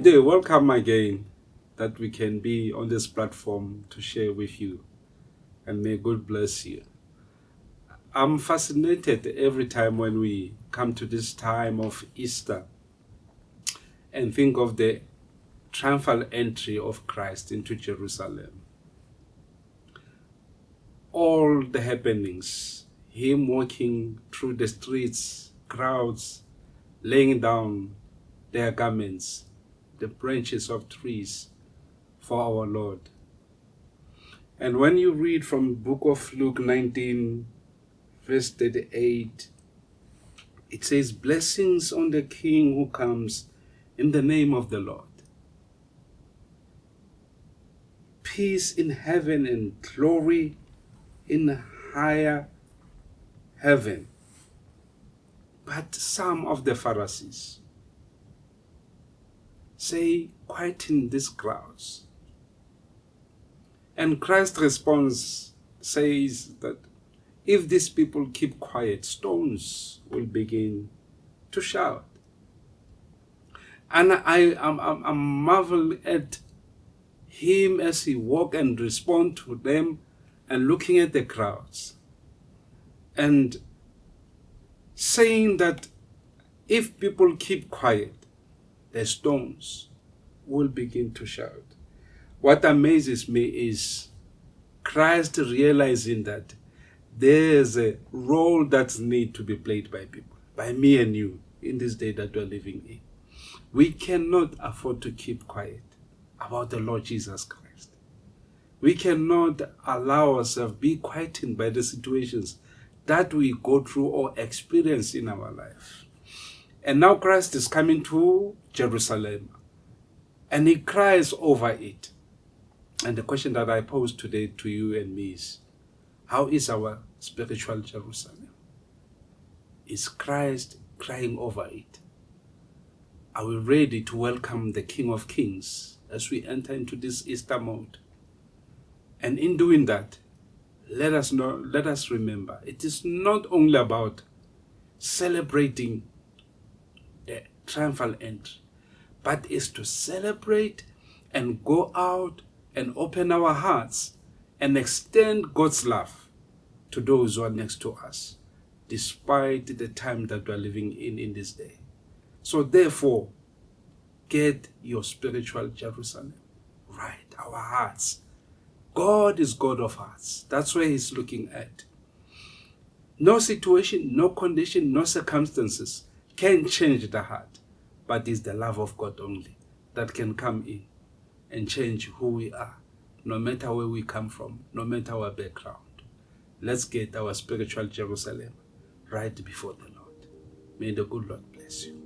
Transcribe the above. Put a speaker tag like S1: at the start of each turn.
S1: Good day, welcome again that we can be on this platform to share with you and may God bless you. I'm fascinated every time when we come to this time of Easter and think of the triumphal entry of Christ into Jerusalem. All the happenings, him walking through the streets, crowds, laying down their garments, the branches of trees for our Lord. And when you read from book of Luke 19, verse 38, it says, Blessings on the King who comes in the name of the Lord. Peace in heaven and glory in higher heaven. But some of the Pharisees say, quieten these crowds. And Christ's response says that if these people keep quiet, stones will begin to shout. And I am marvel at him as he walk and respond to them and looking at the crowds and saying that if people keep quiet, the stones will begin to shout. What amazes me is Christ realizing that there's a role that needs to be played by people, by me and you, in this day that we're living in. We cannot afford to keep quiet about the Lord Jesus Christ. We cannot allow ourselves be quietened by the situations that we go through or experience in our life. And now Christ is coming to Jerusalem and he cries over it. And the question that I pose today to you and me is, how is our spiritual Jerusalem? Is Christ crying over it? Are we ready to welcome the King of Kings as we enter into this Easter mode? And in doing that, let us know, let us remember, it is not only about celebrating triumphal entry, but is to celebrate and go out and open our hearts and extend God's love to those who are next to us, despite the time that we are living in in this day. So therefore, get your spiritual Jerusalem right, our hearts. God is God of hearts. That's where he's looking at. No situation, no condition, no circumstances can change the heart but it's the love of God only that can come in and change who we are, no matter where we come from, no matter our background. Let's get our spiritual Jerusalem right before the Lord. May the good Lord bless you.